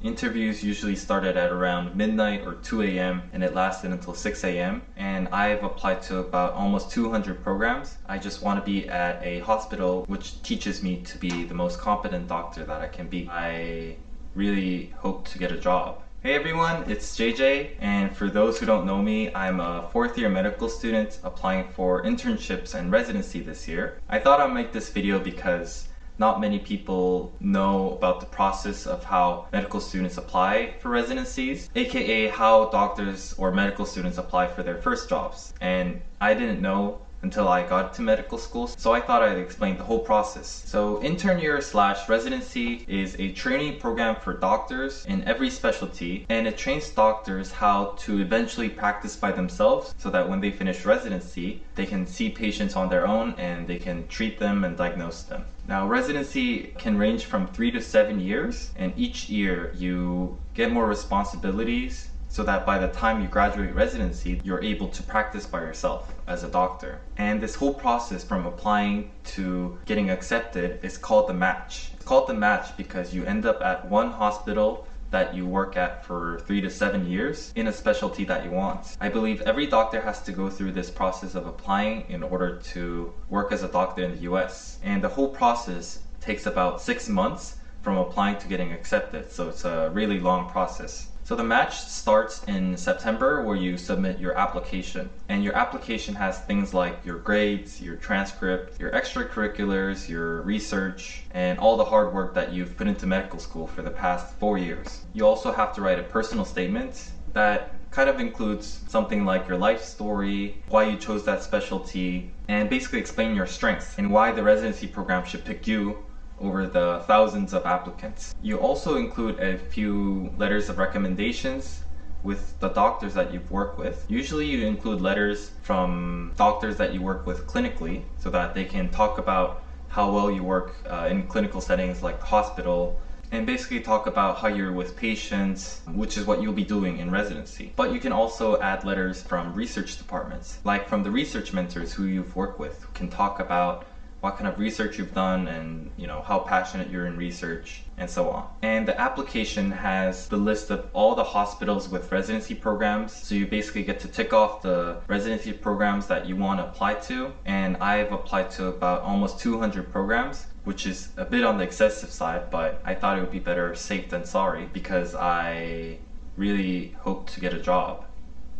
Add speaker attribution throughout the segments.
Speaker 1: Interviews usually started at around midnight or 2 a.m. and it lasted until 6 a.m. And I've applied to about almost 200 programs. I just want to be at a hospital which teaches me to be the most competent doctor that I can be. I really hope to get a job. Hey everyone, it's JJ and for those who don't know me, I'm a fourth year medical student applying for internships and residency this year. I thought I'd make this video because not many people know about the process of how medical students apply for residencies, aka how doctors or medical students apply for their first jobs. And I didn't know until I got to medical school. So I thought I'd explain the whole process. So intern year slash residency is a training program for doctors in every specialty and it trains doctors how to eventually practice by themselves so that when they finish residency, they can see patients on their own and they can treat them and diagnose them. Now residency can range from three to seven years and each year you get more responsibilities so that by the time you graduate residency, you're able to practice by yourself as a doctor. And this whole process from applying to getting accepted is called the match. It's called the match because you end up at one hospital that you work at for three to seven years in a specialty that you want. I believe every doctor has to go through this process of applying in order to work as a doctor in the US. And the whole process takes about six months from applying to getting accepted. So it's a really long process. So the match starts in September where you submit your application. And your application has things like your grades, your transcript, your extracurriculars, your research, and all the hard work that you've put into medical school for the past four years. You also have to write a personal statement that kind of includes something like your life story, why you chose that specialty, and basically explain your strengths and why the residency program should pick you over the thousands of applicants. You also include a few letters of recommendations with the doctors that you've worked with. Usually you include letters from doctors that you work with clinically so that they can talk about how well you work uh, in clinical settings like hospital and basically talk about how you're with patients, which is what you'll be doing in residency. But you can also add letters from research departments, like from the research mentors who you've worked with, who can talk about what kind of research you've done and you know how passionate you're in research and so on. And the application has the list of all the hospitals with residency programs. So you basically get to tick off the residency programs that you want to apply to. And I've applied to about almost 200 programs which is a bit on the excessive side, but I thought it would be better safe than sorry because I really hope to get a job.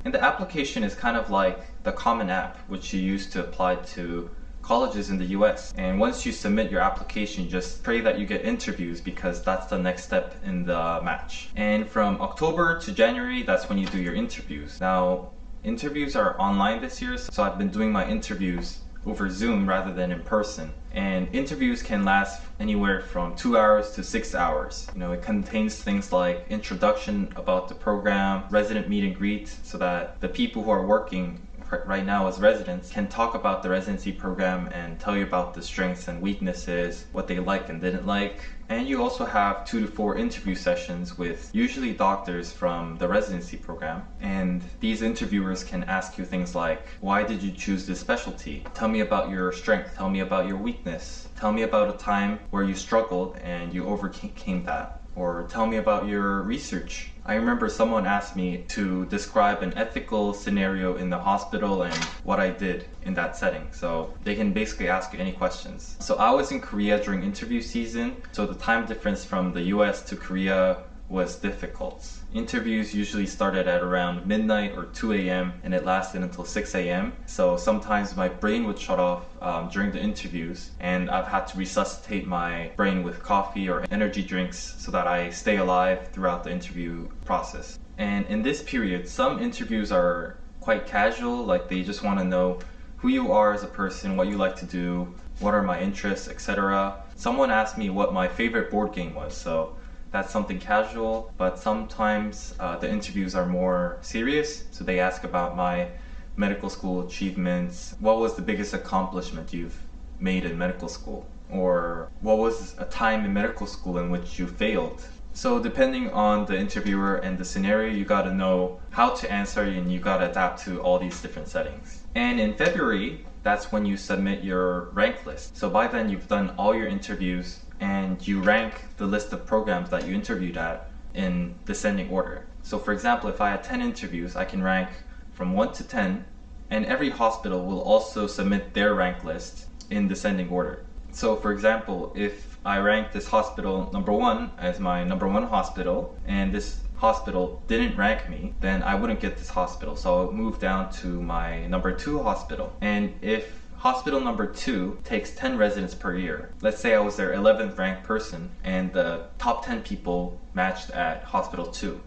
Speaker 1: And the application is kind of like the Common App, which you use to apply to colleges in the US. And once you submit your application, just pray that you get interviews because that's the next step in the match. And from October to January, that's when you do your interviews. Now, interviews are online this year, so I've been doing my interviews over Zoom rather than in person. And interviews can last anywhere from two hours to six hours. You know, it contains things like introduction about the program, resident meet and greet, so that the people who are working right now as residents can talk about the residency program and tell you about the strengths and weaknesses, what they liked and didn't like. And you also have two to four interview sessions with usually doctors from the residency program. And these interviewers can ask you things like, why did you choose this specialty? Tell me about your strength. Tell me about your weakness. Tell me about a time where you struggled and you overcame that. Or tell me about your research I remember someone asked me to describe an ethical scenario in the hospital and what I did in that setting. So they can basically ask you any questions. So I was in Korea during interview season. So the time difference from the US to Korea was difficult. Interviews usually started at around midnight or 2 a.m. and it lasted until 6 a.m. So sometimes my brain would shut off um, during the interviews and I've had to resuscitate my brain with coffee or energy drinks so that I stay alive throughout the interview process. And in this period, some interviews are quite casual, like they just want to know who you are as a person, what you like to do, what are my interests, etc. Someone asked me what my favorite board game was, so that's something casual, but sometimes uh, the interviews are more serious. So they ask about my medical school achievements. What was the biggest accomplishment you've made in medical school? Or what was a time in medical school in which you failed? So depending on the interviewer and the scenario, you gotta know how to answer and you gotta adapt to all these different settings. And in February, that's when you submit your rank list. So by then you've done all your interviews and you rank the list of programs that you interviewed at in descending order. So for example, if I had 10 interviews, I can rank from 1 to 10, and every hospital will also submit their rank list in descending order. So for example, if I rank this hospital number one as my number one hospital, and this hospital didn't rank me, then I wouldn't get this hospital. So I'll move down to my number two hospital. And if hospital number two takes 10 residents per year, let's say I was their 11th ranked person and the top 10 people matched at hospital two,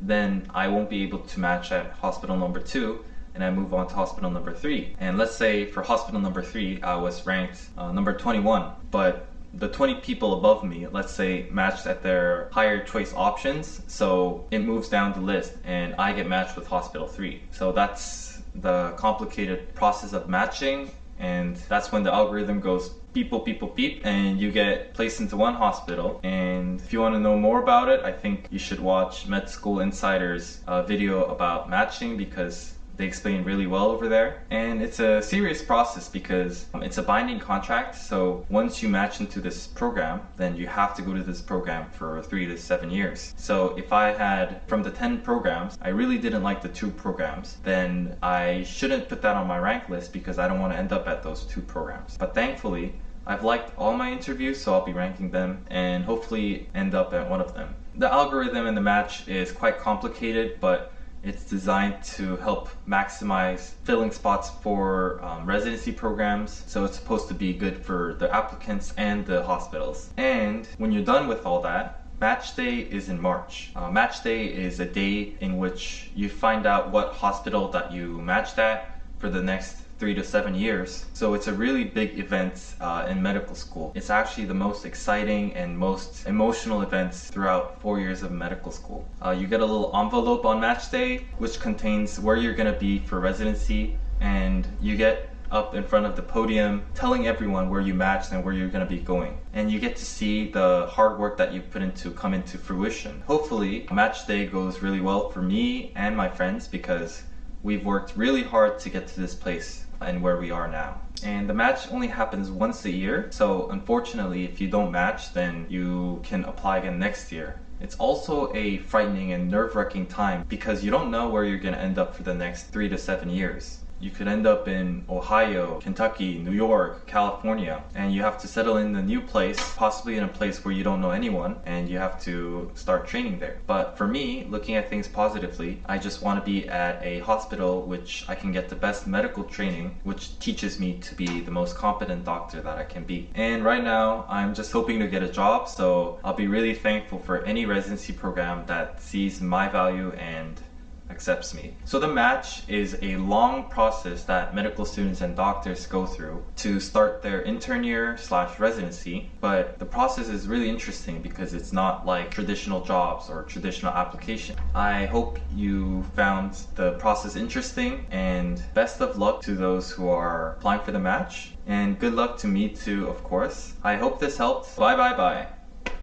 Speaker 1: then I won't be able to match at hospital number two and I move on to hospital number three. And let's say for hospital number three, I was ranked uh, number 21, but the 20 people above me, let's say, matched at their higher choice options. So it moves down the list and I get matched with hospital three. So that's the complicated process of matching. And that's when the algorithm goes beep, beep, beep, beep, and you get placed into one hospital. And if you want to know more about it, I think you should watch Med School Insider's uh, video about matching because they explain really well over there. And it's a serious process because um, it's a binding contract. So once you match into this program, then you have to go to this program for three to seven years. So if I had, from the 10 programs, I really didn't like the two programs, then I shouldn't put that on my rank list because I don't want to end up at those two programs. But thankfully, I've liked all my interviews, so I'll be ranking them and hopefully end up at one of them. The algorithm in the match is quite complicated, but it's designed to help maximize filling spots for um, residency programs. So it's supposed to be good for the applicants and the hospitals. And when you're done with all that, Match day is in March. Uh, match day is a day in which you find out what hospital that you matched at for the next three to seven years. So it's a really big event uh, in medical school. It's actually the most exciting and most emotional events throughout four years of medical school. Uh, you get a little envelope on match day, which contains where you're gonna be for residency, and you get up in front of the podium telling everyone where you matched and where you're going to be going. And you get to see the hard work that you put into come into fruition. Hopefully, match day goes really well for me and my friends because we've worked really hard to get to this place and where we are now. And the match only happens once a year, so unfortunately if you don't match then you can apply again next year. It's also a frightening and nerve-wracking time because you don't know where you're going to end up for the next three to seven years you could end up in Ohio, Kentucky, New York, California, and you have to settle in a new place, possibly in a place where you don't know anyone, and you have to start training there. But for me, looking at things positively, I just want to be at a hospital which I can get the best medical training, which teaches me to be the most competent doctor that I can be. And right now, I'm just hoping to get a job, so I'll be really thankful for any residency program that sees my value and accepts me. So the match is a long process that medical students and doctors go through to start their intern year slash residency. But the process is really interesting because it's not like traditional jobs or traditional application. I hope you found the process interesting and best of luck to those who are applying for the match. And good luck to me too, of course. I hope this helped. Bye bye bye.